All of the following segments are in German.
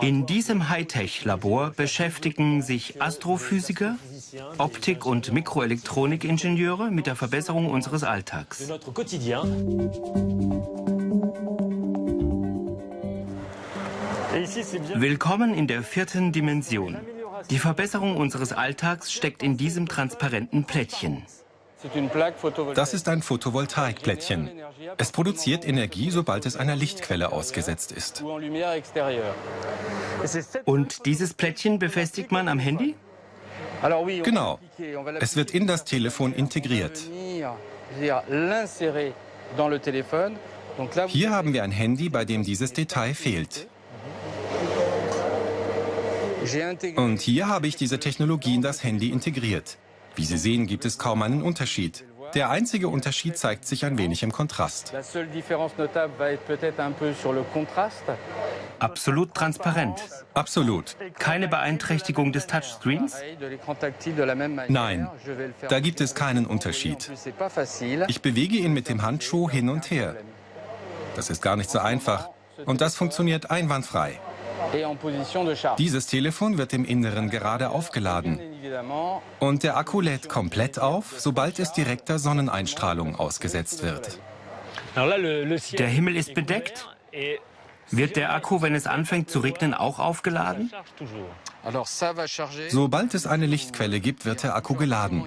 In diesem Hightech-Labor beschäftigen sich Astrophysiker, Optik- und Mikroelektronikingenieure mit der Verbesserung unseres Alltags. Willkommen in der vierten Dimension. Die Verbesserung unseres Alltags steckt in diesem transparenten Plättchen. Das ist ein Photovoltaikplättchen. Es produziert Energie, sobald es einer Lichtquelle ausgesetzt ist. Und dieses Plättchen befestigt man am Handy? Genau. Es wird in das Telefon integriert. Hier haben wir ein Handy, bei dem dieses Detail fehlt. Und hier habe ich diese Technologie in das Handy integriert. Wie Sie sehen, gibt es kaum einen Unterschied. Der einzige Unterschied zeigt sich ein wenig im Kontrast. Absolut transparent. Absolut. Keine Beeinträchtigung des Touchscreens? Nein, da gibt es keinen Unterschied. Ich bewege ihn mit dem Handschuh hin und her. Das ist gar nicht so einfach. Und das funktioniert einwandfrei. Dieses Telefon wird im Inneren gerade aufgeladen. Und der Akku lädt komplett auf, sobald es direkter Sonneneinstrahlung ausgesetzt wird. Der Himmel ist bedeckt. Wird der Akku, wenn es anfängt zu regnen, auch aufgeladen? Sobald es eine Lichtquelle gibt, wird der Akku geladen.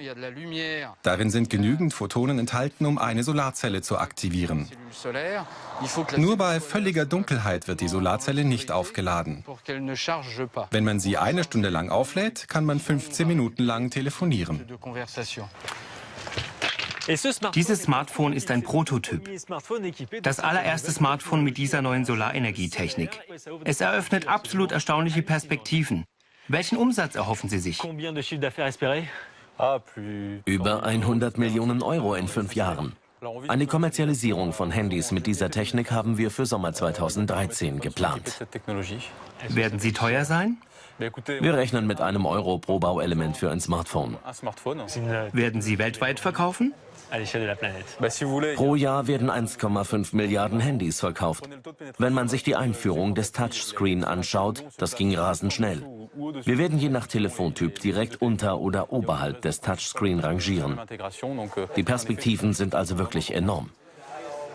Darin sind genügend Photonen enthalten, um eine Solarzelle zu aktivieren. Nur bei völliger Dunkelheit wird die Solarzelle nicht aufgeladen. Wenn man sie eine Stunde lang auflädt, kann man 15 Minuten lang telefonieren. Dieses Smartphone ist ein Prototyp. Das allererste Smartphone mit dieser neuen Solarenergietechnik. Es eröffnet absolut erstaunliche Perspektiven. Welchen Umsatz erhoffen Sie sich? Über 100 Millionen Euro in fünf Jahren. Eine Kommerzialisierung von Handys mit dieser Technik haben wir für Sommer 2013 geplant. Werden sie teuer sein? Wir rechnen mit einem Euro pro Bauelement für ein Smartphone. Werden sie weltweit verkaufen? Pro Jahr werden 1,5 Milliarden Handys verkauft. Wenn man sich die Einführung des Touchscreen anschaut, das ging rasend schnell. Wir werden je nach Telefontyp direkt unter oder oberhalb des Touchscreen rangieren. Die Perspektiven sind also wirklich enorm.